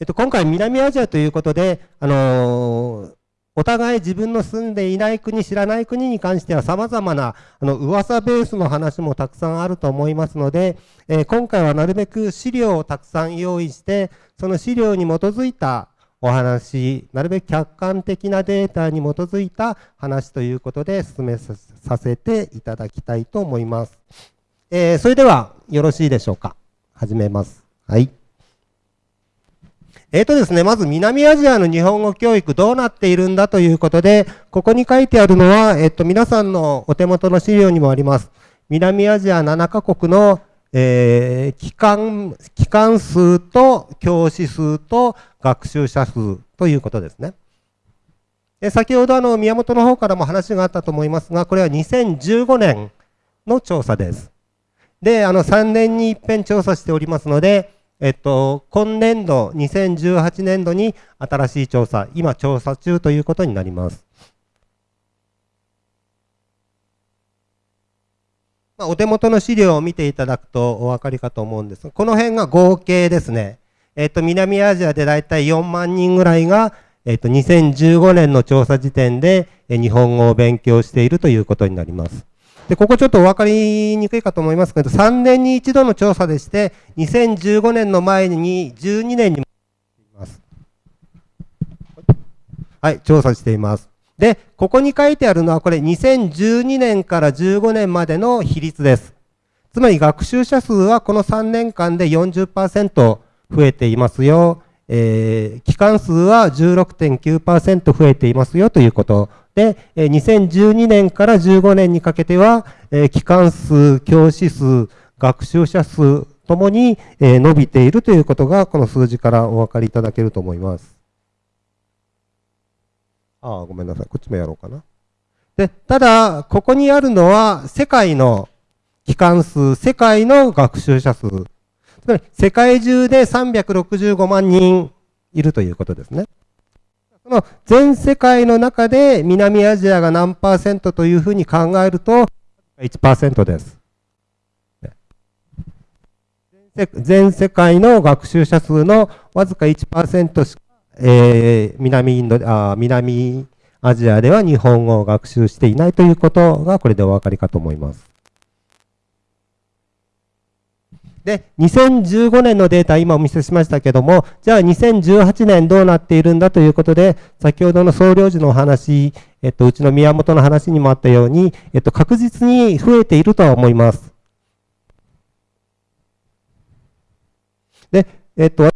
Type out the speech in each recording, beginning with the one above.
えっと、今回南アジアということで、あのー、お互い自分の住んでいない国、知らない国に関しては様々なあの噂ベースの話もたくさんあると思いますので、えー、今回はなるべく資料をたくさん用意して、その資料に基づいたお話、なるべく客観的なデータに基づいた話ということで進めさせていただきたいと思います。えー、それではよろしいでしょうか。始めます。はい。えっ、ー、とですね、まず南アジアの日本語教育どうなっているんだということで、ここに書いてあるのは、えっ、ー、と、皆さんのお手元の資料にもあります。南アジア7カ国の、えー、機関、機関数と教師数と学習者数ということですね。え先ほどあの宮本の方からも話があったと思いますが、これは2015年の調査です。で、あの3年に一遍調査しておりますので、えっと、今年度、2018年度に新しい調査、今調査中ということになります。まあ、お手元の資料を見ていただくとお分かりかと思うんですが、この辺が合計ですね。えっと、南アジアでだいたい4万人ぐらいが、えっと、2015年の調査時点で日本語を勉強しているということになります。で、ここちょっとお分かりにくいかと思いますけど、3年に一度の調査でして、2015年の前に12年に。はい、調査しています。で、ここに書いてあるのは、これ2012年から15年までの比率です。つまり学習者数はこの3年間で40%増えていますよ。えー、期間数は16.9%増えていますよということでえ、2012年から15年にかけてはえ、機関数、教師数、学習者数ともにえ伸びているということが、この数字からお分かりいただけると思います。ああ、ごめんなさい。こっちもやろうかな。で、ただ、ここにあるのは、世界の機関数、世界の学習者数。まり、世界中で365万人いるということですね。その全世界の中で南アジアが何パーセントというふうに考えると1%です。全世界の学習者数のわずか1%しか、えー、南インドあ南アジアでは日本語を学習していないということがこれでお分かりかと思います。で、2015年のデータ、今お見せしましたけども、じゃあ2018年どうなっているんだということで、先ほどの総領事のお話、えっと、うちの宮本の話にもあったように、えっと、確実に増えているとは思います。で、えっと、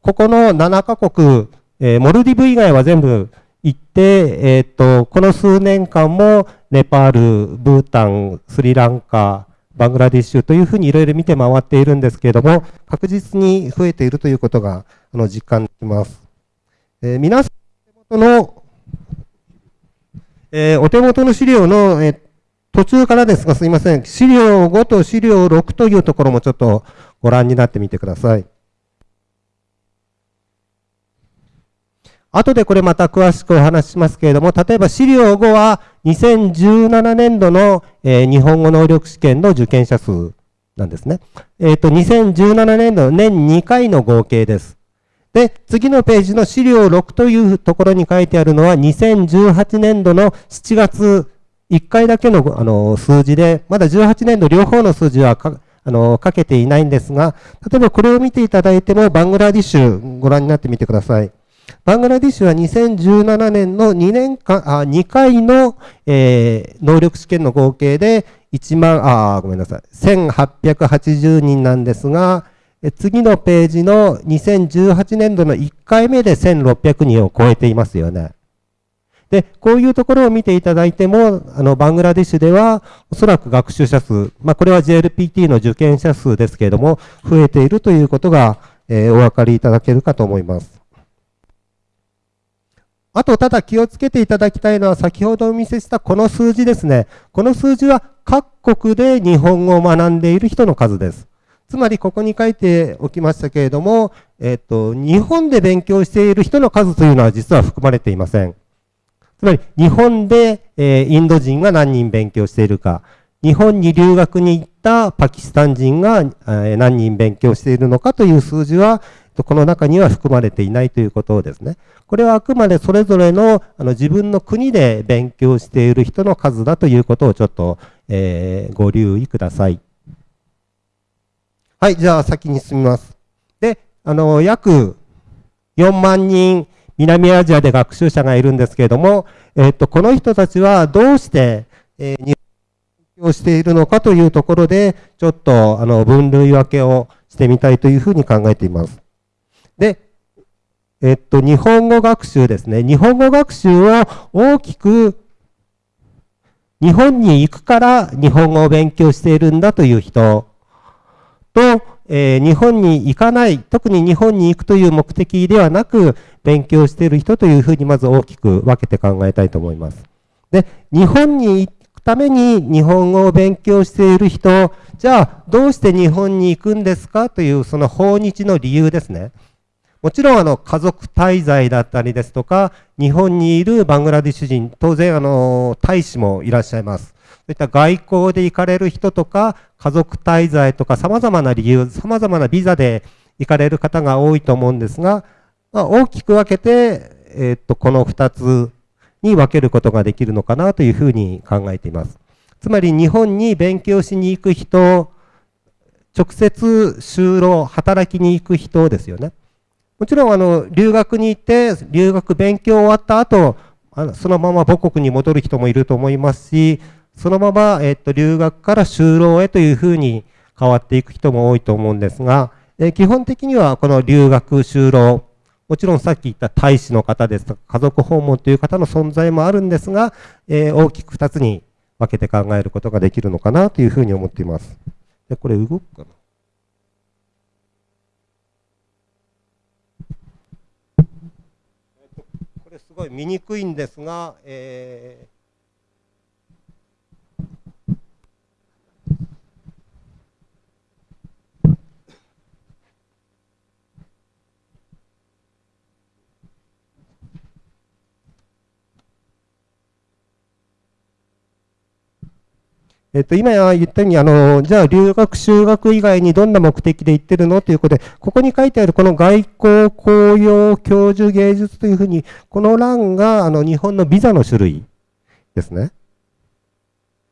ここの7カ国、えー、モルディブ以外は全部行って、えっと、この数年間もネパール、ブータン、スリランカ、バングラディッシュというふうにいろいろ見て回っているんですけれども、確実に増えているということがあの実感できます。えー、皆さん手元の、えー、お手元の資料の、えー、途中からですがすいません、資料5と資料6というところもちょっとご覧になってみてください。後でこれまた詳しくお話ししますけれども、例えば資料5は2017年度の、えー、日本語能力試験の受験者数なんですね。えっ、ー、と、2017年度年2回の合計です。で、次のページの資料6というところに書いてあるのは2018年度の7月1回だけのあの数字で、まだ18年度両方の数字はあのかけていないんですが、例えばこれを見ていただいても、バングラディッシュご覧になってみてください。バングラディッシュは2017年の2年間、あ2回の、えー、能力試験の合計で1万、あ、ごめんなさい、1880人なんですが、次のページの2018年度の1回目で1600人を超えていますよね。で、こういうところを見ていただいても、あの、バングラディッシュでは、おそらく学習者数、まあ、これは JLPT の受験者数ですけれども、増えているということが、えー、お分かりいただけるかと思います。あと、ただ気をつけていただきたいのは、先ほどお見せしたこの数字ですね。この数字は各国で日本語を学んでいる人の数です。つまり、ここに書いておきましたけれども、えっ、と、日本で勉強している人の数というのは実は含まれていません。つまり、日本で、え、インド人が何人勉強しているか、日本に留学に行ったパキスタン人が、え、何人勉強しているのかという数字は、この中には含まれていないということをですね。これはあくまでそれぞれのあの自分の国で勉強している人の数だということをちょっと、えー、ご留意ください。はい、じゃあ先に進みます。で、あの、約4万人南アジアで学習者がいるんですけれども、えっと、この人たちはどうして、えー、日本をしているのかというところで、ちょっとあの分類分けをしてみたいというふうに考えています。で、えっと、日本語学習ですね。日本語学習を大きく日本に行くから日本語を勉強しているんだという人と、えー、日本に行かない、特に日本に行くという目的ではなく、勉強している人というふうにまず大きく分けて考えたいと思います。で、日本に行くために日本語を勉強している人、じゃあどうして日本に行くんですかというその訪日の理由ですね。もちろんあの家族滞在だったりですとか、日本にいるバングラディッシュ人、当然あの大使もいらっしゃいます。そういった外交で行かれる人とか、家族滞在とか様々な理由、様々なビザで行かれる方が多いと思うんですが、まあ、大きく分けて、え、っと、この2つに分けることができるのかなというふうに考えています。つまり日本に勉強しに行く人、直接就労、働きに行く人ですよね。もちろんあの留学に行って、留学勉強終わった後、あのそのまま母国に戻る人もいると思いますし、そのまま、えっと、留学から就労へというふうに変わっていく人も多いと思うんですが、え基本的にはこの留学、就労、もちろんさっき言った大使の方ですとか、家族訪問という方の存在もあるんですが、え、大きく2つに分けて考えることができるのかなというふうに思っています。でこれ動くかなこれすごい見にくいんですが、えーえっと、今言ったように、あの、じゃあ留学、修学以外にどんな目的で行ってるの？ということで、ここに書いてあるこの外交、公用、教授、芸術というふうに、この欄が、あの、日本のビザの種類ですね。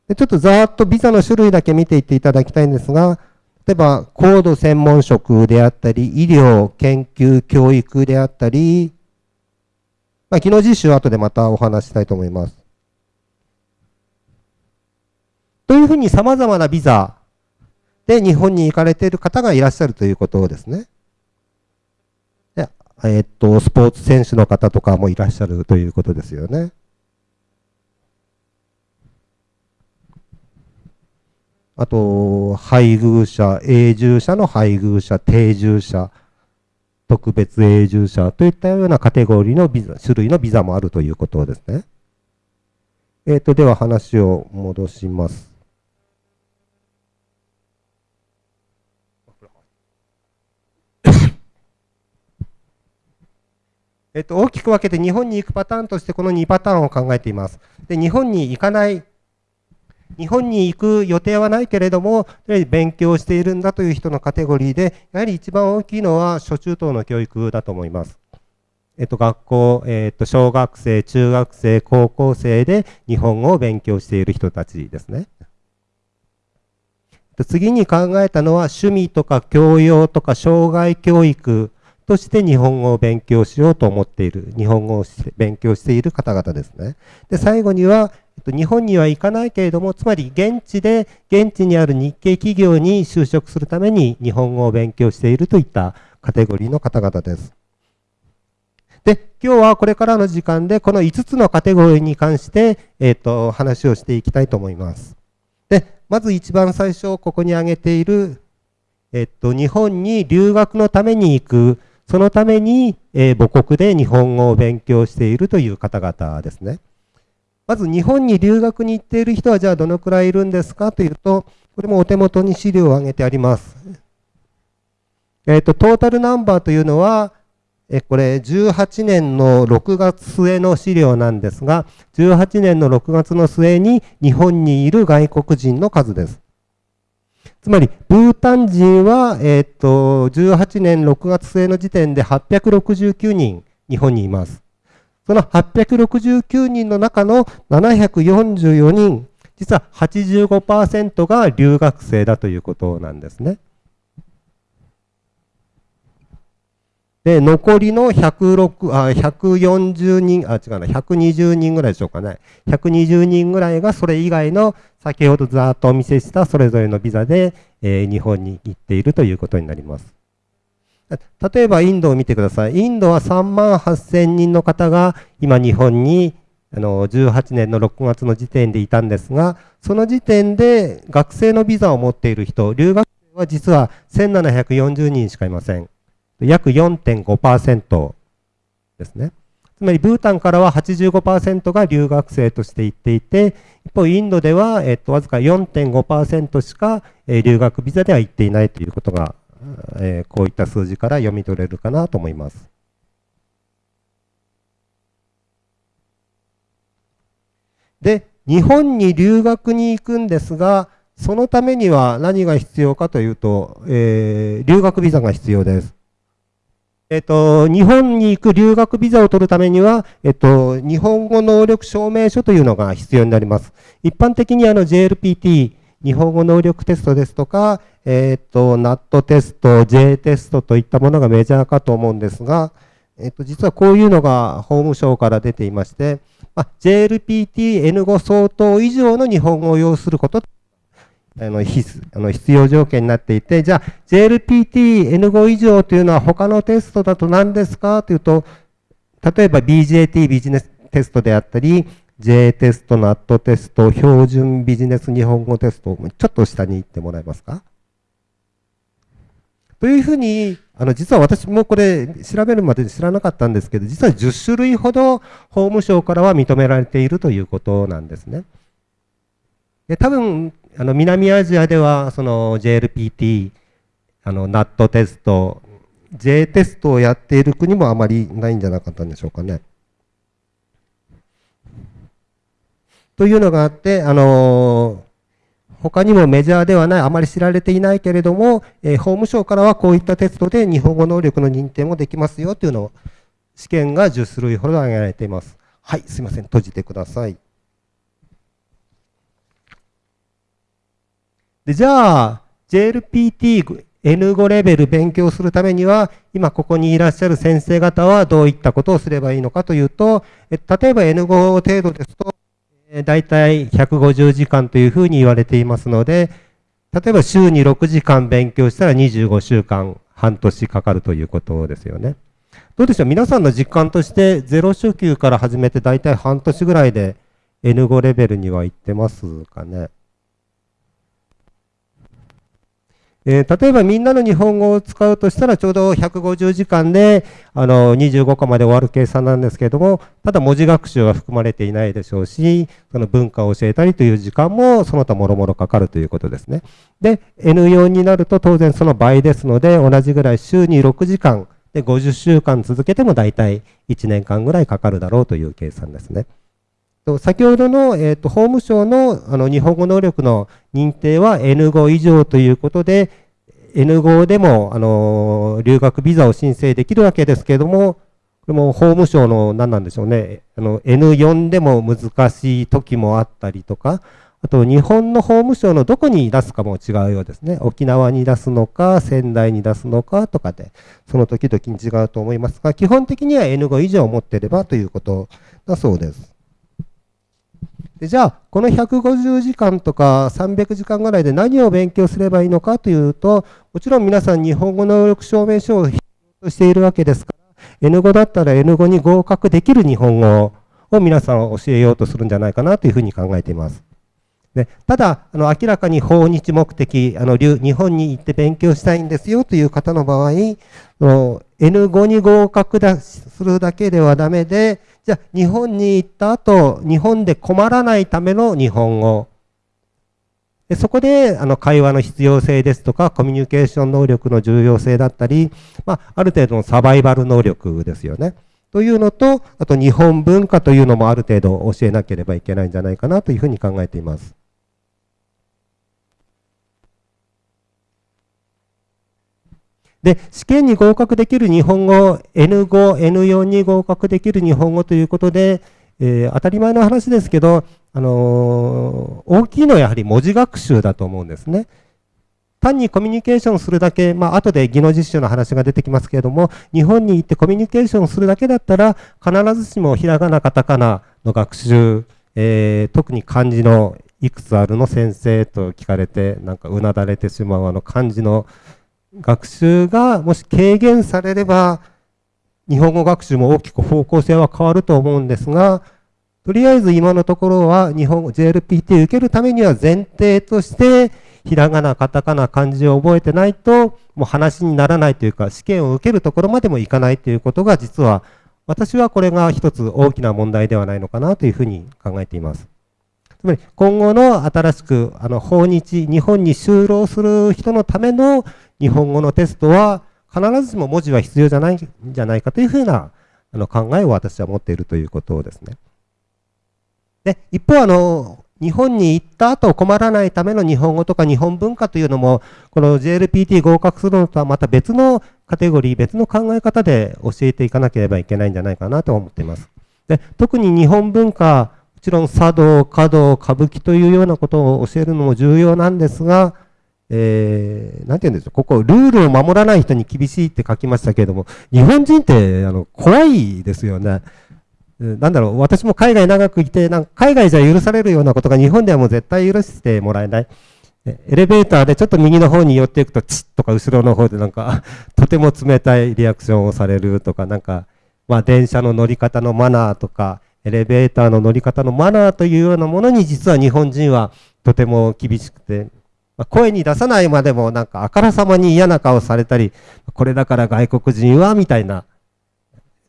でちょっとざーっとビザの種類だけ見ていっていただきたいんですが、例えば、高度専門職であったり、医療、研究、教育であったり、まあ、技能実習は後でまたお話したいと思います。というふうに様々なビザで日本に行かれている方がいらっしゃるということですね。え、っと、スポーツ選手の方とかもいらっしゃるということですよね。あと、配偶者、永住者の配偶者、定住者、特別永住者といったようなカテゴリーのビザ、種類のビザもあるということですね。えっ、と、では話を戻します。えっと、大きく分けて日本に行くパターンとしてこの2パターンを考えています。で、日本に行かない、日本に行く予定はないけれども、勉強しているんだという人のカテゴリーで、やはり一番大きいのは初中等の教育だと思います。えっと、学校、えっと、小学生、中学生、高校生で日本語を勉強している人たちですね。次に考えたのは趣味とか教養とか障害教育として日本語を勉強しようと思っている、日本語を勉強している方々ですね。で、最後には、日本には行かないけれども、つまり現地で、現地にある日系企業に就職するために日本語を勉強しているといったカテゴリーの方々です。で、今日はこれからの時間で、この5つのカテゴリーに関して、えっ、ー、と、話をしていきたいと思います。で、まず一番最初、ここに挙げている、えっ、と、日本に留学のために行く、そのために、えー、母国で日本語を勉強しているという方々ですね。まず日本に留学に行っている人はじゃあどのくらいいるんですかというと、これもお手元に資料を挙げてあります。えっ、と、トータルナンバーというのは、え、これ、18年の6月末の資料なんですが、18年の6月の末に日本にいる外国人の数です。つまり、ブータン人は、えっ、と、18年6月末の時点で869人日本にいます。その869人の中の744人、実は85%が留学生だということなんですね。で、残りの106あ140人、あ、違うな、120人ぐらいでしょうかね。120人ぐらいがそれ以外の先ほどざーっとお見せしたそれぞれのビザで、えー、日本に行っているということになります。例えばインドを見てください。インドは3万8000人の方が今日本にあの18年の6月の時点でいたんですが、その時点で学生のビザを持っている人、留学生は実は1740人しかいません。約4.5%ですね。つまりブータンからは85%が留学生として行っていて、一方インドでは、えっと、わずか4.5%しか、え、留学ビザでは行っていないということが、えー、こういった数字から読み取れるかなと思います。で、日本に留学に行くんですが、そのためには何が必要かというと、えー、留学ビザが必要です。えっと、日本に行く留学ビザを取るためには、えっと、日本語能力証明書というのが必要になります。一般的にあの JLPT、日本語能力テストですとか、えっと、NAT テスト、J テストといったものがメジャーかと思うんですが、えっと、実はこういうのが法務省から出ていまして、まあ、JLPT N5 相当以上の日本語を要することあの必あの必要条件になっていて、じゃあ JLPT-N5 以上というのは他のテストだと何ですかというと、例えば BJT ビジネステストであったり、J テスト、NAT テスト、標準ビジネス日本語テスト、ちょっと下に行ってもらえますか？というふうに、あの、実は私もこれ調べるまで知らなかったんですけど、実は10種類ほど法務省からは認められているということなんですね。で多分、あの南アジアではその JLPT、あの NAT テスト、J テストをやっている国もあまりないんじゃなかったんでしょうかね。というのがあって、あの他にもメジャーではない、あまり知られていないけれども、えー、法務省からはこういったテストで日本語能力の認定もできますよというのを、試験が10種類ほど挙げられています。はい、すいません、閉じてください。でじゃあ、JLPT N5 レベル勉強するためには、今ここにいらっしゃる先生方はどういったことをすればいいのかというと、例えば N5 程度ですと、だいたい150時間というふうに言われていますので、例えば週に6時間勉強したら25週間、半年かかるということですよね。どうでしょう？皆さんの実感として0初級から始めてだいたい半年ぐらいで N5 レベルには行ってますかね？えー、例えばみんなの日本語を使うとしたらちょうど150時間であの25個まで終わる計算なんですけれども、ただ文字学習は含まれていないでしょうし、その文化を教えたりという時間もその他もろもろかかるということですね。で、N4 になると当然その倍ですので、同じぐらい週に6時間で50週間続けても大体1年間ぐらいかかるだろうという計算ですね。先ほどの、えーと、法務省のあの日本語能力の認定は N5 以上ということで、N5 でもあの留学ビザを申請できるわけですけれども、これも法務省の何なんでしょうね、あの N4 でも難しい時もあったりとか、あと日本の法務省のどこに出すかも違うようですね。沖縄に出すのか、仙台に出すのかとかで、その時々に違うと思いますが、基本的には N5 以上持ってればということだそうです。でじゃあ、この150時間とか300時間ぐらいで何を勉強すればいいのかというと、もちろん皆さん日本語能力証明書を必要としているわけですから、N5 だったら N5 に合格できる日本語を皆さん教えようとするんじゃないかなというふうに考えています。でただあの、明らかに訪日目的あの、日本に行って勉強したいんですよという方の場合の、N5 に合格だするだけではダメで、じゃあ日本に行った後、日本で困らないための日本語。でそこであの会話の必要性ですとか、コミュニケーション能力の重要性だったり、まあ、ある程度のサバイバル能力ですよね。というのと、あと日本文化というのもある程度教えなければいけないんじゃないかなというふうに考えています。で、試験に合格できる日本語、N5、N4 に合格できる日本語ということで、えー、当たり前の話ですけど、あのー、大きいのはやはり文字学習だと思うんですね。単にコミュニケーションするだけ、まあ後で技能実習の話が出てきますけれども、日本に行ってコミュニケーションするだけだったら、必ずしもひらがな、カタカナの学習、えー、特に漢字のいくつあるの先生と聞かれて、なんかうなだれてしまうあの漢字の学習がもし軽減されれば、日本語学習も大きく方向性は変わると思うんですが、とりあえず今のところは日本語 JLPT 受けるためには前提として、ひらがな、カタカナ、漢字を覚えてないと、もう話にならないというか、試験を受けるところまでもいかないということが、実は、私はこれが一つ大きな問題ではないのかなというふうに考えています。つまり、今後の新しく、あの、訪日、日本に就労する人のための日本語のテストは、必ずしも文字は必要じゃないんじゃないかというふうなあの考えを私は持っているということですね。で、一方、あの、日本に行った後困らないための日本語とか日本文化というのも、この JLPT 合格するのとはまた別のカテゴリー、別の考え方で教えていかなければいけないんじゃないかなと思っています。で特に日本文化、もちろん茶道、華道、歌舞伎というようなことを教えるのも重要なんですが、えー、なんて言うんですか、ここ、ルールを守らない人に厳しいって書きましたけれども、日本人って、あの、怖いですよね。なんだろう、私も海外長くいて、なんか海外じゃ許されるようなことが日本ではもう絶対許してもらえない。エレベーターでちょっと右の方に寄っていくと、チッとか後ろの方でなんか、とても冷たいリアクションをされるとか、なんか、まあ電車の乗り方のマナーとか、エレベーターの乗り方のマナーというようなものに実は日本人はとても厳しくて、ま声に出さないまでもなんかあからさまに嫌な顔されたり、これだから外国人はみたいな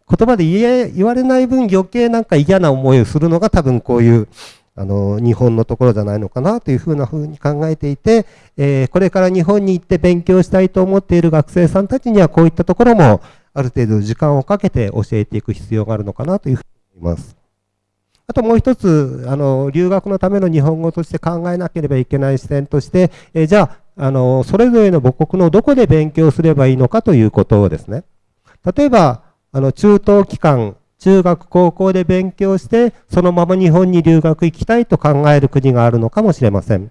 言葉で言え言われない分余計なんか嫌な思いをするのが多分こういうあの日本のところじゃないのかなというふうなふうに考えていて、えー、これから日本に行って勉強したいと思っている学生さんたちにはこういったところもある程度時間をかけて教えていく必要があるのかなというふうに思います。あともう一つ、あの、留学のための日本語として考えなければいけない視点として、えじゃあ、あの、それぞれの母国のどこで勉強すればいいのかということをですね。例えば、あの、中等期間、中学、高校で勉強して、そのまま日本に留学行きたいと考える国があるのかもしれません。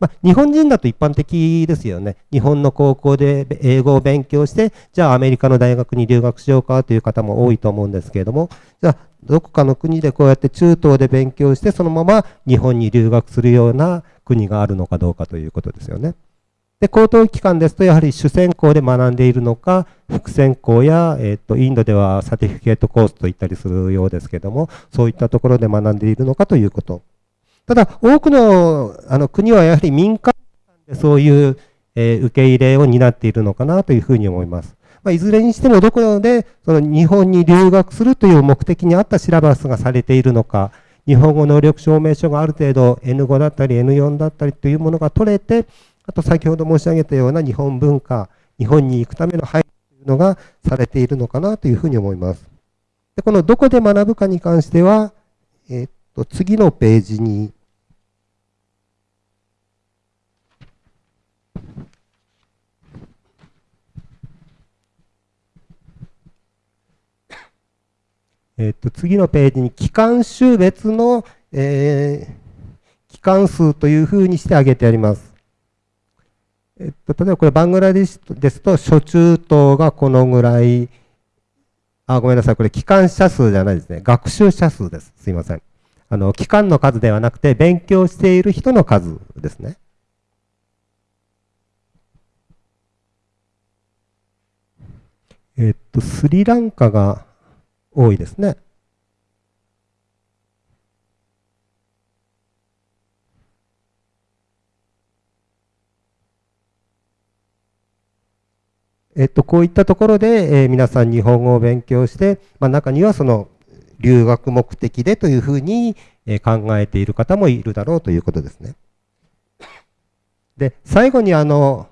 まあ、日本人だと一般的ですよね。日本の高校で英語を勉強して、じゃあアメリカの大学に留学しようかという方も多いと思うんですけれども、じゃあどこかの国でこうやって中東で勉強して、そのまま日本に留学するような国があるのかどうかということですよね。で、高等機関ですと、やはり主専攻で学んでいるのか、副専攻や、えっ、と、インドではサティフィケートコースと言ったりするようですけども、そういったところで学んでいるのかということ。ただ、多くのあの国はやはり民間でそういう、えー、受け入れを担っているのかなというふうに思います。まあ、いずれにしてもどこでその日本に留学するという目的に合ったシラバスがされているのか、日本語能力証明書がある程度 N5 だったり N4 だったりというものが取れて、あと先ほど申し上げたような日本文化、日本に行くための配慮というのがされているのかなというふうに思います。でこのどこで学ぶかに関しては、えー、っと次のページにえっと、次のページに機関種別の、えー、機関数というふうにして挙げてあります。えっと、例えばこれバングラデシュですと、初中等がこのぐらい、あ、ごめんなさい。これ機関者数じゃないですね。学習者数です。すいません。あの、機関の数ではなくて、勉強している人の数ですね。えっと、スリランカが多いですね。えっと、こういったところで、えー、皆さん日本語を勉強して、まあ、中にはその留学目的でというふうに、えー、考えている方もいるだろうということですね。で、最後にあの、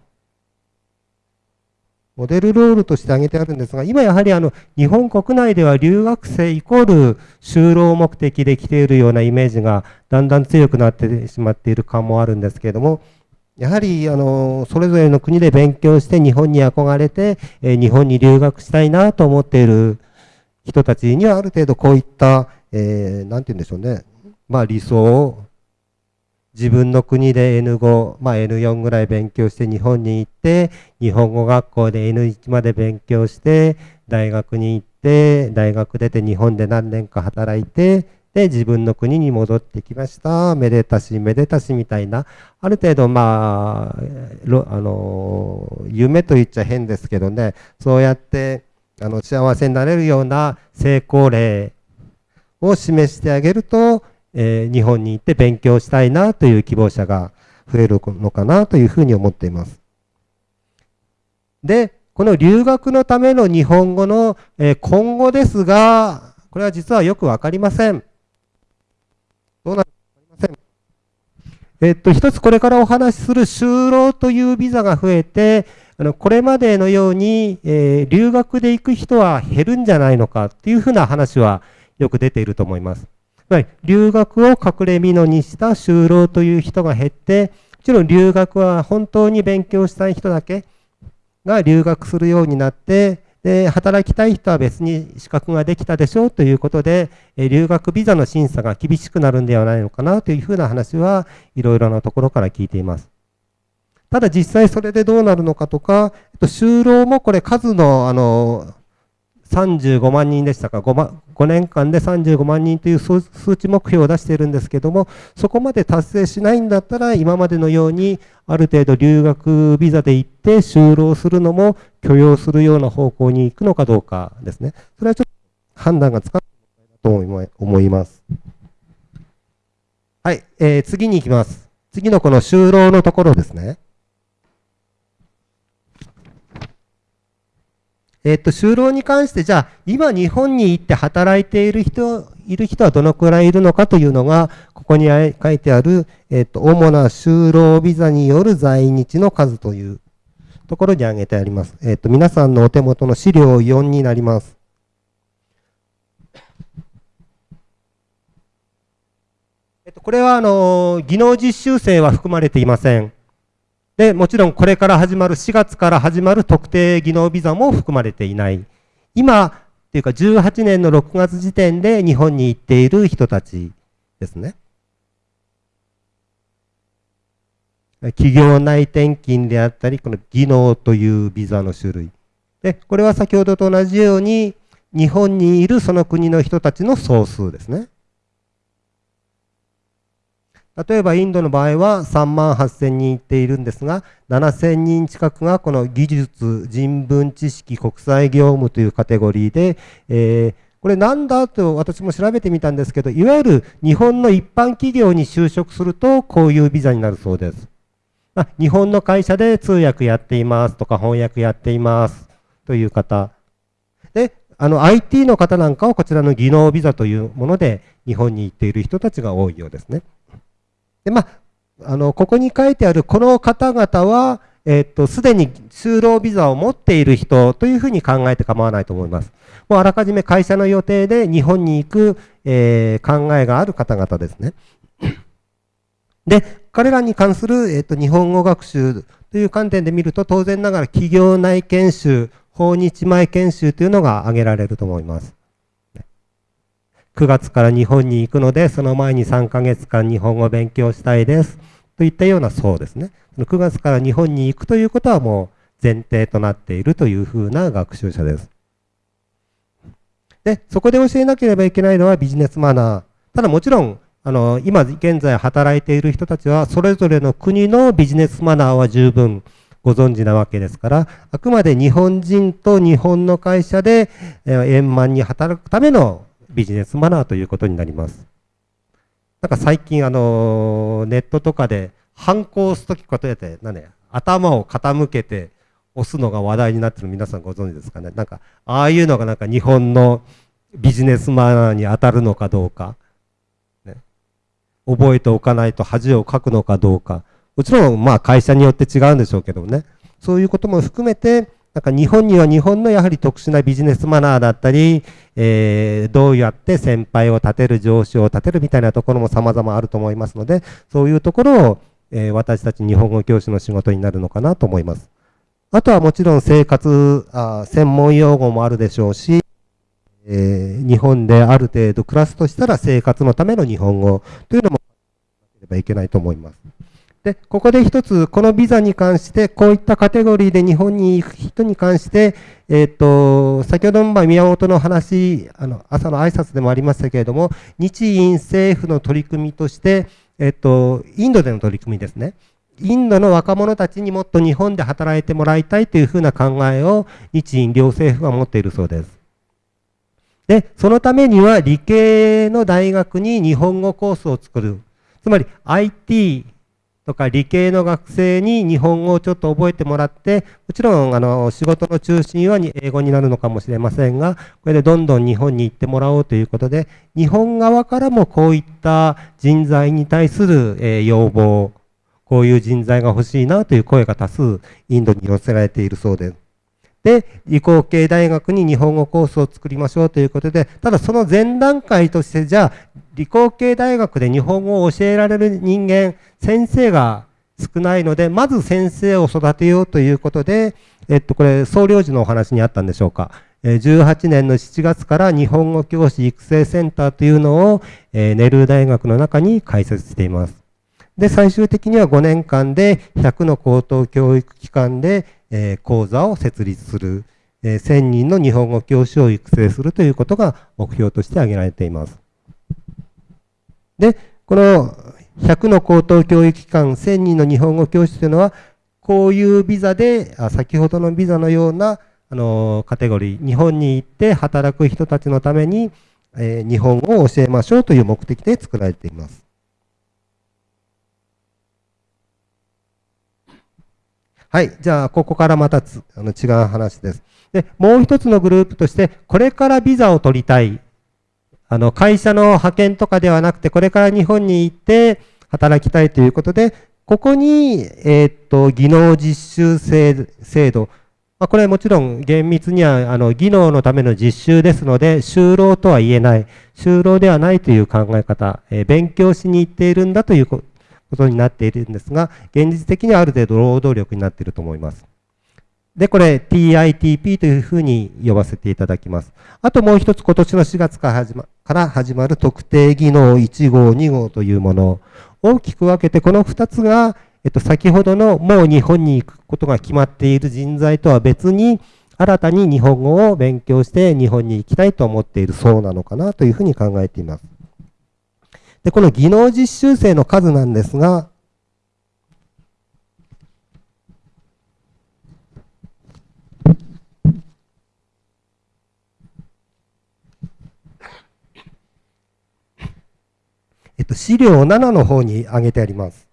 モデルロールとして挙げてあるんですが、今やはりあの日本国内では留学生イコール就労目的で来ているようなイメージがだんだん強くなってしまっている感もあるんですけれども、やはりあのそれぞれの国で勉強して日本に憧れて、え日本に留学したいなと思っている人たちにはある程度こういった、えー、て言うんでしょうね、まあ理想を自分の国で N5、まあ、N4 ぐらい勉強して日本に行って、日本語学校で N1 まで勉強して、大学に行って、大学出て日本で何年か働いて、で、自分の国に戻ってきました。めでたし、めでたしみたいな、ある程度、まあ、あの、夢と言っちゃ変ですけどね、そうやって、あの、幸せになれるような成功例を示してあげると、えー、日本に行って勉強したいなという希望者が増えるのかなというふうに思っています。で、この留学のための日本語の、えー、今後ですが、これは実はよくわかりません。どうなるかわかりません。えっと、一つこれからお話しする就労というビザが増えて、あのこれまでのように、えー、留学で行く人は減るんじゃないのかっていうふうな話はよく出ていると思います。留学を隠れ蓑にした就労という人が減って、もちろん留学は本当に勉強したい人だけが留学するようになって、で働きたい人は別に資格ができたでしょうということで、留学ビザの審査が厳しくなるんではないのかなというふうな話はいろいろなところから聞いています。ただ実際それでどうなるのかとか、就労もこれ数のあの35万人でしたか？5, 5年間で35万人という数値目標を出しているんですけどもそこまで達成しないんだったら今までのようにある程度留学ビザで行って就労するのも許容するような方向に行くのかどうかですね。それはちょっと判断がつかないと思います。はい、えー、次に行きます。次のこの就労のところですね。えっと、就労に関して、じゃあ、今日本に行って働いている人、いる人はどのくらいいるのかというのが、ここに書いてある、えっと、主な就労ビザによる在日の数というところに挙げてあります。えっと、皆さんのお手元の資料4になります。えっと、これは、あの、技能実習生は含まれていません。で、もちろんこれから始まる、4月から始まる特定技能ビザも含まれていない。今、っていうか18年の6月時点で日本に行っている人たちですね。企業内転勤であったり、この技能というビザの種類。で、これは先ほどと同じように、日本にいるその国の人たちの総数ですね。例えばインドの場合は3万8000人いっているんですが、7000人近くがこの技術、人文知識、国際業務というカテゴリーで、えー、これなんだと私も調べてみたんですけど、いわゆる日本の一般企業に就職するとこういうビザになるそうです。まあ、日本の会社で通訳やっていますとか翻訳やっていますという方。で、あの IT の方なんかはこちらの技能ビザというもので日本に行っている人たちが多いようですね。で、まあ、あの、ここに書いてあるこの方々は、えっと、すでに就労ビザを持っている人というふうに考えて構わないと思います。もうあらかじめ会社の予定で日本に行く、えー、考えがある方々ですね。で、彼らに関する、えっと、日本語学習という観点で見ると、当然ながら企業内研修、訪日前研修というのが挙げられると思います。9月から日本に行くので、その前に3ヶ月間日本語を勉強したいです。といったようなそうですね。9月から日本に行くということはもう前提となっているというふうな学習者です。で、そこで教えなければいけないのはビジネスマナー。ただもちろん、あの、今現在働いている人たちは、それぞれの国のビジネスマナーは十分ご存知なわけですから、あくまで日本人と日本の会社で円満に働くためのビジネスマナーということになります。なんか最近あのネットとかで反抗すときことやって何、ね、頭を傾けて押すのが話題になってる皆さんご存知ですかねなんかああいうのがなんか日本のビジネスマナーに当たるのかどうか、ね、覚えておかないと恥をかくのかどうかもちろん、まあ、会社によって違うんでしょうけどね。そういうことも含めて、なんか日本には日本のやはり特殊なビジネスマナーだったり、えー、どうやって先輩を立てる、上司を立てるみたいなところも様々あると思いますので、そういうところを、えー、私たち日本語教師の仕事になるのかなと思います。あとはもちろん生活、あ専門用語もあるでしょうし、えー、日本である程度暮らすとしたら生活のための日本語というのもなければいけないと思います。で、ここで一つ、このビザに関して、こういったカテゴリーで日本に行く人に関して、えっ、ー、と、先ほどの宮本の話、あの、朝の挨拶でもありましたけれども、日印政府の取り組みとして、えっ、ー、と、インドでの取り組みですね。インドの若者たちにもっと日本で働いてもらいたいというふうな考えを日印両政府は持っているそうです。で、そのためには理系の大学に日本語コースを作る。つまり IT とか理系の学生に日本語をちょっと覚えてもらって、もちろんあの仕事の中心は英語になるのかもしれませんが、これでどんどん日本に行ってもらおうということで、日本側からもこういった人材に対する、え要望、こういう人材が欲しいなという声が多数インドに寄せられているそうです。で、理工系大学に日本語コースを作りましょうということで、ただその前段階として、じゃあ、理工系大学で日本語を教えられる人間、先生が少ないので、まず先生を育てようということで、えっと、これ、総領事のお話にあったんでしょうか。18年の7月から日本語教師育成センターというのを、えネルー大学の中に開設しています。で、最終的には5年間で100の高等教育機関で、え講座を設立する、え1000人の日本語教師を育成するということが目標として挙げられています。で、この100の高等教育機関、1000人の日本語教師というのは、こういうビザで、先ほどのビザのようなあのカテゴリー、日本に行って働く人たちのために、えー、日本語を教えましょうという目的で作られています。はい。じゃあ、ここからまたつあの違う話です。で、もう一つのグループとして、これからビザを取りたいあの、会社の派遣とかではなくて、これから日本に行って働きたいということで、ここに、えー、っと、技能実習制度。まあ、これはもちろん厳密には、あの、技能のための実習ですので、就労とは言えない。就労ではないという考え方。えー、勉強しに行っているんだということになっているんですが、現実的にはある程度労働力になっていると思います。で、これ TITP というふうに呼ばせていただきます。あともう一つ今年の4月から始まる特定技能1号、2号というもの大きく分けてこの2つが、えっと、先ほどのもう日本に行くことが決まっている人材とは別に新たに日本語を勉強して日本に行きたいと思っているそうなのかなというふうに考えています。で、この技能実習生の数なんですが、資料7の方に挙げてあります。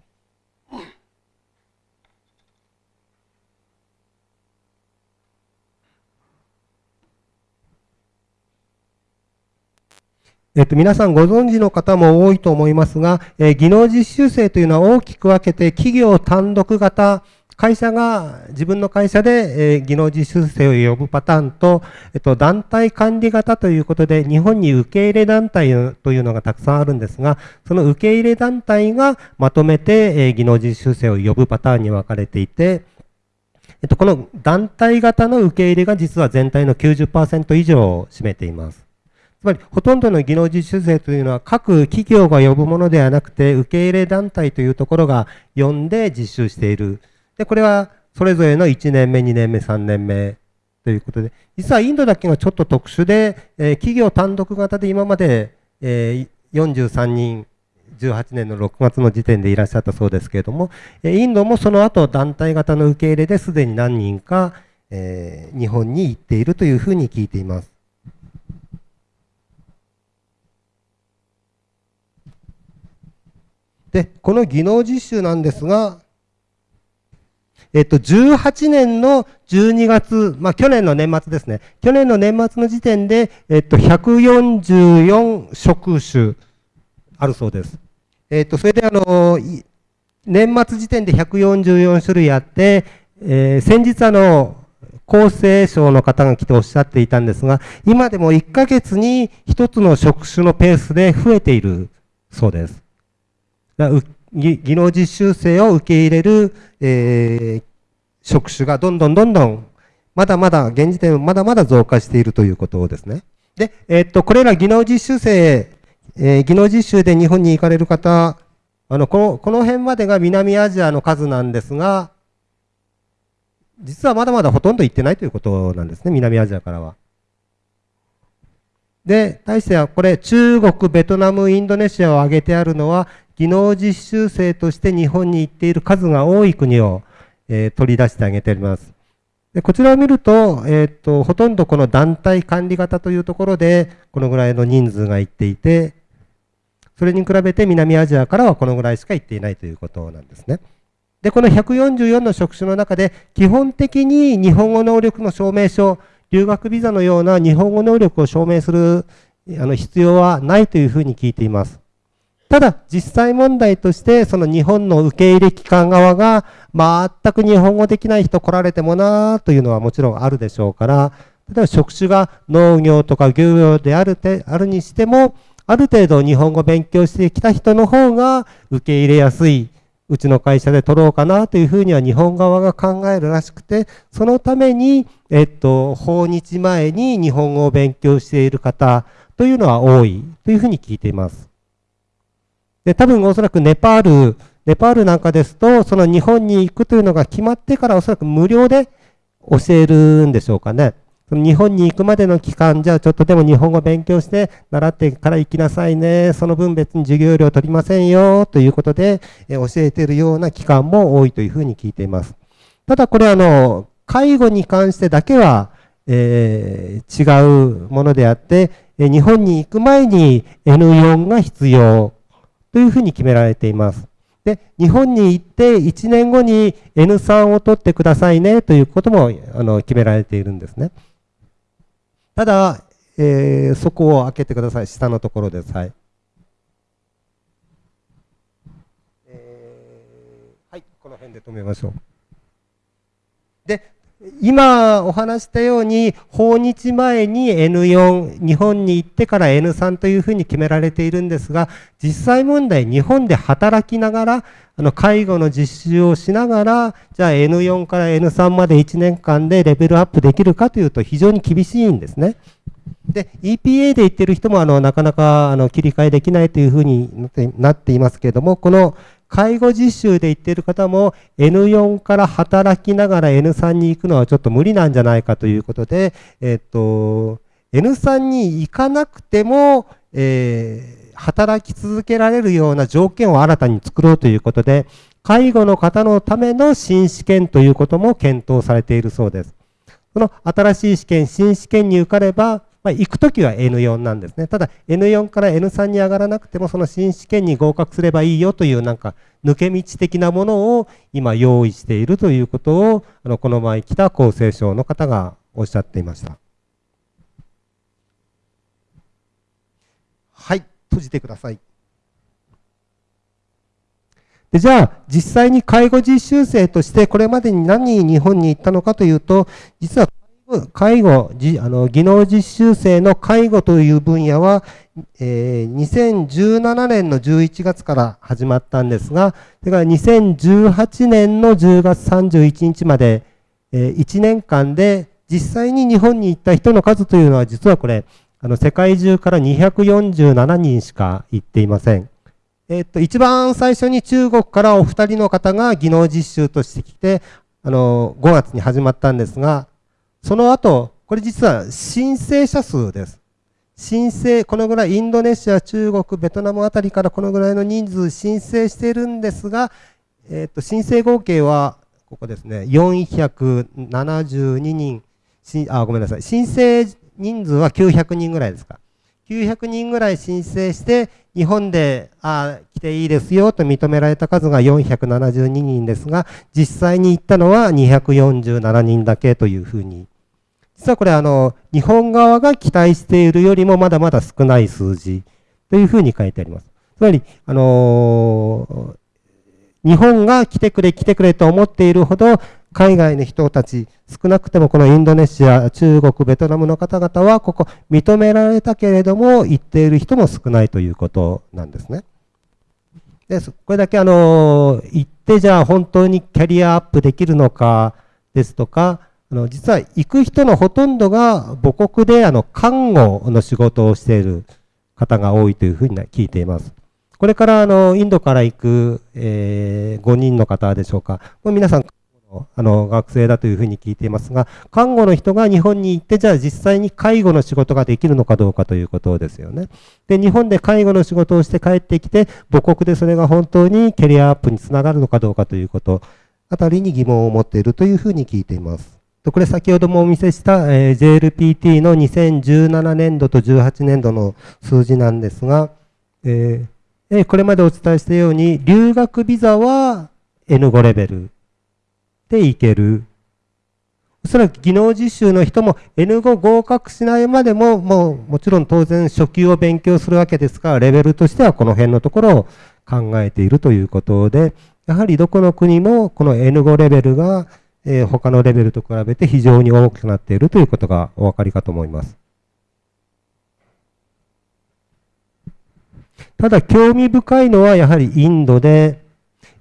えっと、皆さんご存知の方も多いと思いますが、えー、技能実習生というのは大きく分けて企業単独型、会社が、自分の会社で、えー、技能実習生を呼ぶパターンと、えっと、団体管理型ということで、日本に受け入れ団体というのがたくさんあるんですが、その受け入れ団体がまとめて、えー、技能実習生を呼ぶパターンに分かれていて、えっと、この団体型の受け入れが実は全体の90%以上を占めています。つまり、ほとんどの技能実習生というのは各企業が呼ぶものではなくて、受け入れ団体というところが呼んで実習している。で、これはそれぞれの1年目、2年目、3年目ということで、実はインドだけがちょっと特殊で、えー、企業単独型で今まで、えー、43人、18年の6月の時点でいらっしゃったそうですけれども、インドもその後団体型の受け入れですでに何人か、えー、日本に行っているというふうに聞いています。で、この技能実習なんですが、えっと、18年の12月、まあ、去年の年末ですね。去年の年末の時点で、えっと、144職種あるそうです。えっと、それであの、年末時点で144種類あって、えー、先日あの、厚生省の方が来ておっしゃっていたんですが、今でも1ヶ月に1つの職種のペースで増えているそうです。技能実習生を受け入れる、えー、職種がどんどんどんどん、まだまだ、現時点まだまだ増加しているということですね。で、えー、っと、これら技能実習生、えー、技能実習で日本に行かれる方、あの、この、この辺までが南アジアの数なんですが、実はまだまだほとんど行ってないということなんですね、南アジアからは。で、対してはこれ、中国、ベトナム、インドネシアを挙げてあるのは、技能実習生として日本に行っている数が多い国を、えー、取り出してあげております。でこちらを見ると、えー、っと、ほとんどこの団体管理型というところで、このぐらいの人数が行っていて、それに比べて南アジアからはこのぐらいしか行っていないということなんですね。で、この144の職種の中で、基本的に日本語能力の証明書、留学ビザのような日本語能力を証明するあの必要はないというふうに聞いています。ただ、実際問題として、その日本の受け入れ機関側が、全く日本語できない人来られてもなというのはもちろんあるでしょうから、例えば職種が農業とか漁業であるてあるにしても、ある程度日本語勉強してきた人の方が受け入れやすい、うちの会社で取ろうかなというふうには日本側が考えるらしくて、そのために、えっと、訪日前に日本語を勉強している方というのは多いというふうに聞いています。で、多分おそらくネパール、ネパールなんかですと、その日本に行くというのが決まってからおそらく無料で教えるんでしょうかね。その日本に行くまでの期間、じゃあちょっとでも日本語勉強して習ってから行きなさいね。その分別に授業料取りませんよ。ということで、え教えているような期間も多いというふうに聞いています。ただこれあの、介護に関してだけは、えー、違うものであって、日本に行く前に N4 が必要というふうに決められています。で、日本に行って1年後に N3 を取ってくださいねということもあの決められているんですね。ただ、えー、そこを開けてください。下のところです。はい。え、はい、この辺で止めましょう。で、今お話したように、訪日前に N4、日本に行ってから N3 というふうに決められているんですが、実際問題、日本で働きながら、あの介護の実習をしながら、じゃあ N4 から N3 まで1年間でレベルアップできるかというと非常に厳しいんですね。で、EPA で言ってる人もあのなかなかあの切り替えできないというふうになっていますけれども、この介護実習で行っている方も N4 から働きながら N3 に行くのはちょっと無理なんじゃないかということで、えっと、N3 に行かなくても、えー、働き続けられるような条件を新たに作ろうということで、介護の方のための新試験ということも検討されているそうです。この新しい試験、新試験に受かれば、まあ、行くときは N4 なんですね。ただ N4 から N3 に上がらなくてもその新試験に合格すればいいよというなんか抜け道的なものを今用意しているということをあのこの前来た厚生省の方がおっしゃっていました。はい、閉じてください。でじゃあ、実際に介護実習生としてこれまでに何人日本に行ったのかというと、実は介護、あの技能実習生の介護という分野は、えー、2017年の11月から始まったんですが、それから2018年の10月31日まで、えー、1年間で実際に日本に行った人の数というのは実はこれ、あの世界中から247人しか行っていません。えっと、一番最初に中国からお二人の方が技能実習としてきて、あの、5月に始まったんですが、その後、これ実は申請者数です。申請、このぐらい、インドネシア、中国、ベトナムあたりからこのぐらいの人数申請しているんですが、えっ、と、申請合計は、ここですね、472人、あ、ごめんなさい。申請人数は900人ぐらいですか。900人ぐらい申請して、日本で、あ来ていいですよと認められた数が472人ですが、実際に行ったのは247人だけというふうに。実はこれあの、日本側が期待しているよりもまだまだ少ない数字というふうに書いてあります。つまり、あの日本が来てくれ来てくれと思っているほど海外の人たち、少なくてもこのインドネシア、中国、ベトナムの方々はここ認められたけれども行っている人も少ないということなんですね。でこれだけあの行ってじゃあ本当にキャリアアップできるのかですとか、あの実は行く人のほとんどが母国であの看護の仕事をしている方が多いというふうに聞いています。これからあのインドから行く、えー、5人の方でしょうか。もう皆さんあの学生だというふうに聞いていますが、看護の人が日本に行って、じゃあ実際に介護の仕事ができるのかどうかということですよね。で、日本で介護の仕事をして帰ってきて、母国でそれが本当にキャリアアップにつながるのかどうかということ、あたりに疑問を持っているというふうに聞いています。これ先ほどもお見せした、え JLPT の2017年度と18年度の数字なんですが、えー、これまでお伝えしたように、留学ビザは N5 レベルでいける。おそらく技能実習の人も N5 合格しないまでも、もうもちろん当然初級を勉強するわけですから、レベルとしてはこの辺のところを考えているということで、やはりどこの国もこの N5 レベルがえー、他のレベルと比べて非常に大きくなっているということがお分かりかと思います。ただ興味深いのはやはりインドで、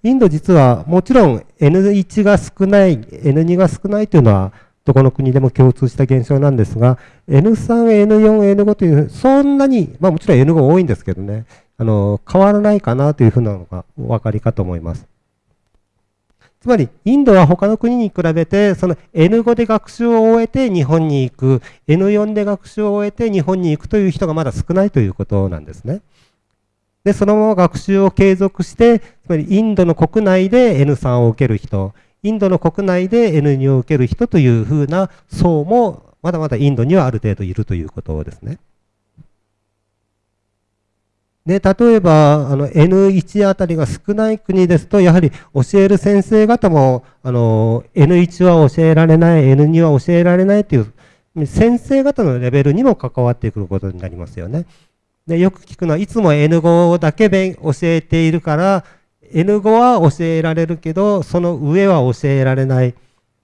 インド実はもちろん N1 が少ない、N2 が少ないというのはどこの国でも共通した現象なんですが、N3、N4、N5 という、そんなに、まあもちろん N5 多いんですけどね、あの、変わらないかなというふうなのがお分かりかと思います。つまり、インドは他の国に比べて、その N5 で学習を終えて日本に行く、N4 で学習を終えて日本に行くという人がまだ少ないということなんですね。で、そのまま学習を継続して、つまりインドの国内で N3 を受ける人、インドの国内で N2 を受ける人というふうな層も、まだまだインドにはある程度いるということですね。で、例えば、あの、N1 あたりが少ない国ですと、やはり教える先生方も、あの、N1 は教えられない、N2 は教えられないという、先生方のレベルにも関わってくることになりますよね。で、よく聞くのは、いつも N5 だけ教えているから、N5 は教えられるけど、その上は教えられない。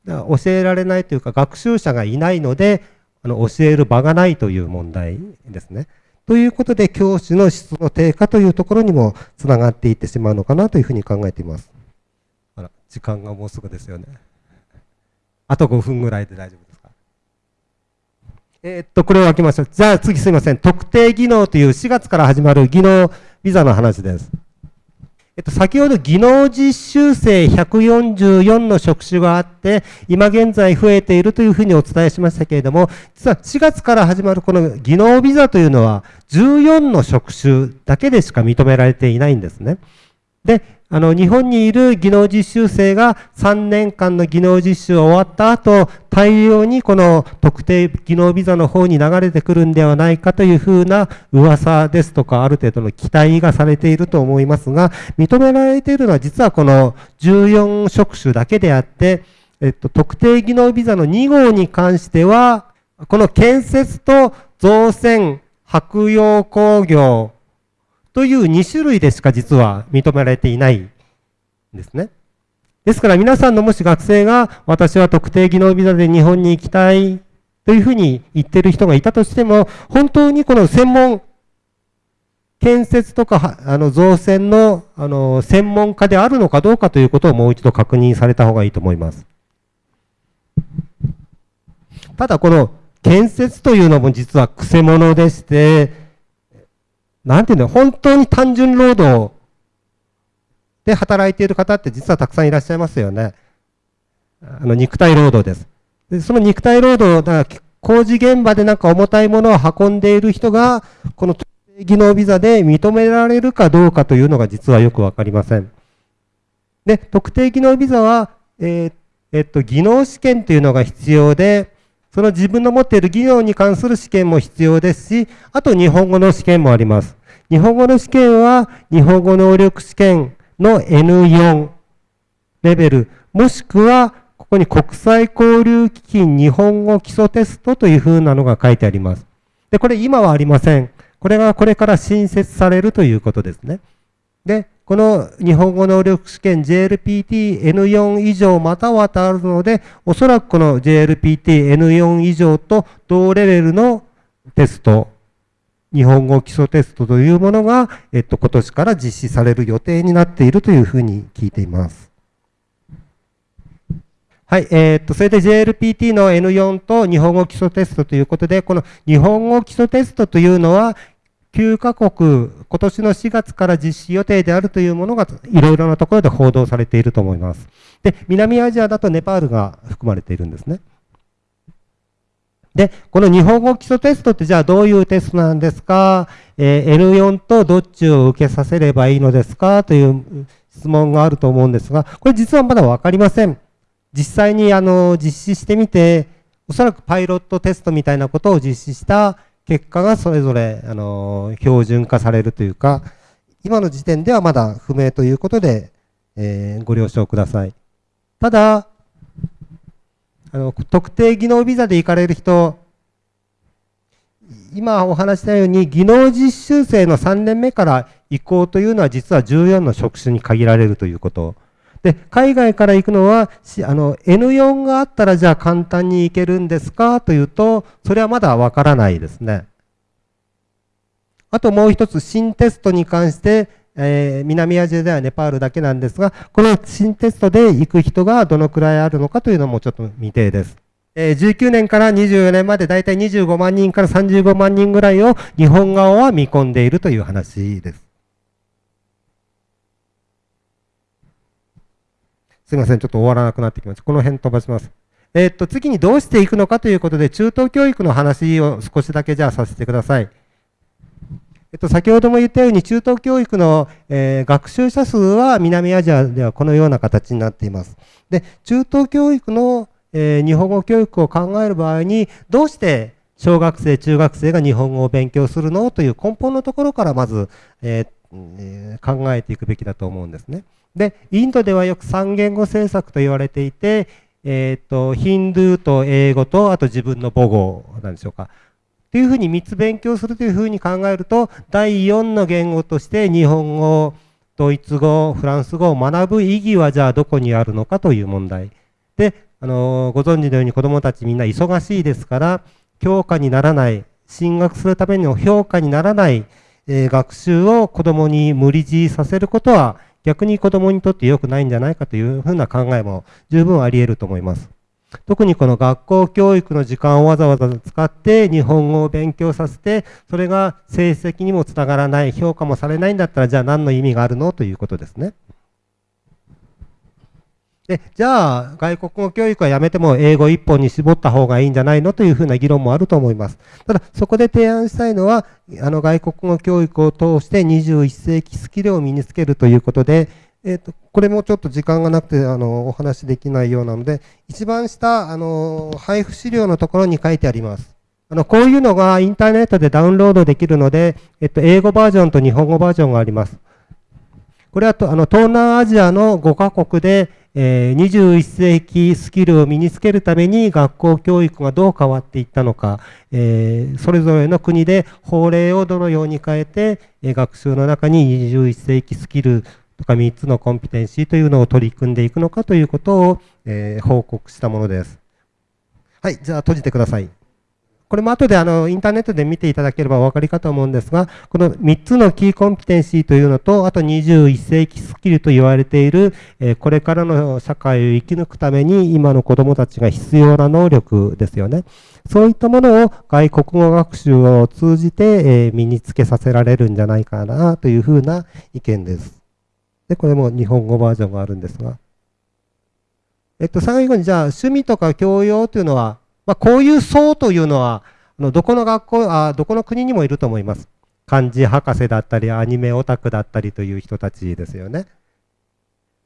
教えられないというか、学習者がいないので、あの教える場がないという問題ですね。ということで、教師の質の低下というところにもつながっていってしまうのかなというふうに考えています。あら、時間がもうすぐですよね。あと5分ぐらいで大丈夫ですか？えー、っと、これを開けましょう。じゃあ次すいません。特定技能という4月から始まる技能ビザの話です。えっと、先ほど技能実習生144の職種があって、今現在増えているというふうにお伝えしましたけれども、実は4月から始まるこの技能ビザというのは、14の職種だけでしか認められていないんですね。で、あの、日本にいる技能実習生が3年間の技能実習終わった後、大量にこの特定技能ビザの方に流れてくるんではないかというふうな噂ですとか、ある程度の期待がされていると思いますが、認められているのは実はこの14職種だけであって、えっと、特定技能ビザの2号に関しては、この建設と造船、白洋工業、という2種類でしか実は認められていないんですね。ですから皆さんのもし学生が私は特定技能ビザで日本に行きたいというふうに言ってる人がいたとしても、本当にこの専門、建設とかあの造船のあの専門家であるのかどうかということをもう一度確認された方がいいと思います。ただこの建設というのも実はくせ者でして、なんていうの、本当に単純労働で働いている方って実はたくさんいらっしゃいますよね。あの、肉体労働です。でその肉体労働、だから工事現場でなんか重たいものを運んでいる人が、この技能ビザで認められるかどうかというのが実はよくわかりません。で、特定技能ビザは、えー、えっと、技能試験というのが必要で、その自分の持っている技能に関する試験も必要ですし、あと日本語の試験もあります。日本語の試験は、日本語能力試験の N4 レベル、もしくは、ここに国際交流基金日本語基礎テストというふうなのが書いてあります。で、これ今はありません。これがこれから新設されるということですね。で、この日本語能力試験 JLPT-N4 以上またはとあるので、おそらくこの JLPT-N4 以上と同レベルのテスト、日本語基礎テストというものが、えっと、今年から実施される予定になっているというふうに聞いています。はい、えー、っと、それで JLPT の N4 と日本語基礎テストということで、この日本語基礎テストというのは、9カ国、今年の4月から実施予定であるというものが、いろいろなところで報道されていると思います。で、南アジアだとネパールが含まれているんですね。で、この日本語基礎テストってじゃあどういうテストなんですか、えー、N4 とどっちを受けさせればいいのですか？という質問があると思うんですが、これ実はまだわかりません。実際にあの実施してみて、おそらくパイロットテストみたいなことを実施した結果がそれぞれ、あの、標準化されるというか、今の時点ではまだ不明ということで、えー、ご了承ください。ただ、あの、特定技能ビザで行かれる人、今お話したように技能実習生の3年目から移行というのは実は14の職種に限られるということ。で、海外から行くのは、あの、N4 があったらじゃあ簡単に行けるんですか？というと、それはまだわからないですね。あともう一つ、新テストに関して、えー、南アジアではネパールだけなんですが、この新テストで行く人がどのくらいあるのかというのもちょっと未定です。えー、19年から24年までだいたい25万人から35万人ぐらいを日本側は見込んでいるという話です。すみません、ちょっと終わらなくなってきました。この辺飛ばします。えー、っと、次にどうしていくのかということで、中等教育の話を少しだけじゃあさせてください。えっと、先ほども言ったように、中等教育の、え、学習者数は南アジアではこのような形になっています。で、中等教育の、え、日本語教育を考える場合に、どうして小学生、中学生が日本語を勉強するの？という根本のところからまず、え、考えていくべきだと思うんですね。で、インドではよく三言語政策と言われていて、えっ、ー、と、ヒンドゥーと英語と、あと自分の母語なんでしょうか。というふうに3つ勉強するというふうに考えると、第4の言語として日本語、ドイツ語、フランス語を学ぶ意義はじゃあどこにあるのかという問題。で、あのご存知のように子供たちみんな忙しいですから、教科にならない、進学するための評価にならない、えー、学習を子供に無理強いさせることは逆に子供にとって良くないんじゃないかというふうな考えも十分あり得ると思います。特にこの学校教育の時間をわざわざ使って日本語を勉強させて、それが成績にもつながらない、評価もされないんだったら、じゃあ何の意味があるの？ということですね。で、じゃあ、外国語教育はやめても英語一本に絞った方がいいんじゃないのというふうな議論もあると思います。ただ、そこで提案したいのは、あの、外国語教育を通して21世紀スキルを身につけるということで、えっ、ー、と、これもちょっと時間がなくて、あの、お話できないようなので、一番下、あの、配布資料のところに書いてあります。あの、こういうのがインターネットでダウンロードできるので、えっと、英語バージョンと日本語バージョンがあります。これはと、あの、東南アジアの5カ国で、えー、21世紀スキルを身につけるために学校教育がどう変わっていったのか、えー、それぞれの国で法令をどのように変えて、えー、学習の中に21世紀スキルとか3つのコンピテンシーというのを取り組んでいくのかということを、え、報告したものです。はい、じゃあ閉じてください。これも後であのインターネットで見ていただければお分かりかと思うんですが、この3つのキーコンピテンシーというのと、あと21世紀スキルと言われている、えこれからの社会を生き抜くために今の子供たちが必要な能力ですよね。そういったものを外国語学習を通じて、え身につけさせられるんじゃないかなというふうな意見です。で、これも日本語バージョンがあるんですが。えっと、最後にじゃあ趣味とか教養というのはまあ、こういう層というのは、どこの学校あ、どこの国にもいると思います。漢字博士だったり、アニメオタクだったりという人たちですよね。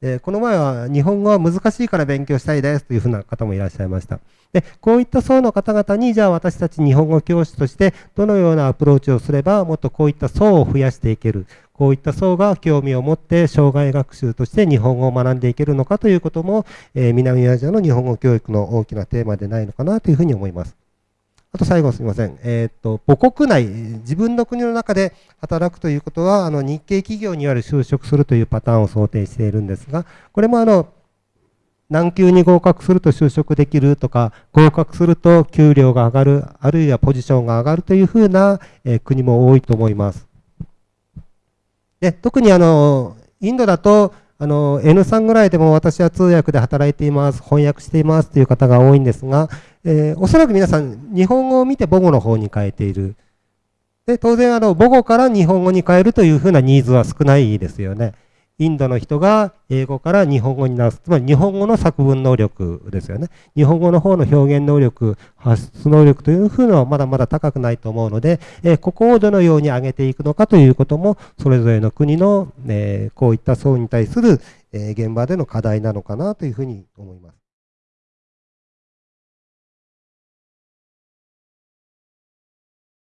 でこの前は日本語は難しいから勉強したいですというふうな方もいらっしゃいました。で、こういった層の方々に、じゃあ私たち日本語教師としてどのようなアプローチをすれば、もっとこういった層を増やしていける。こういった層が興味を持って障害学習として日本語を学んでいけるのかということも、えー、南アジアの日本語教育の大きなテーマでないのかなというふうに思います。あと最後すみません。えっ、と、母国内、自分の国の中で働くということは、あの、日系企業による就職するというパターンを想定しているんですが、これもあの、何級に合格すると就職できるとか、合格すると給料が上がる、あるいはポジションが上がるというふうな、えー、国も多いと思います。で特にあの、インドだと、あの、N3 ぐらいでも私は通訳で働いています、翻訳していますという方が多いんですが、えー、おそらく皆さん、日本語を見て母語の方に変えている。で、当然、あの、母語から日本語に変えるというふうなニーズは少ないですよね。インドの人が英語から日本語に直す。つまり日本語の作文能力ですよね。日本語の方の表現能力、発出能力というふうのはまだまだ高くないと思うので、えー、ここをどのように上げていくのかということも、それぞれの国の、えー、こういった層に対する、えー、現場での課題なのかなというふうに思います。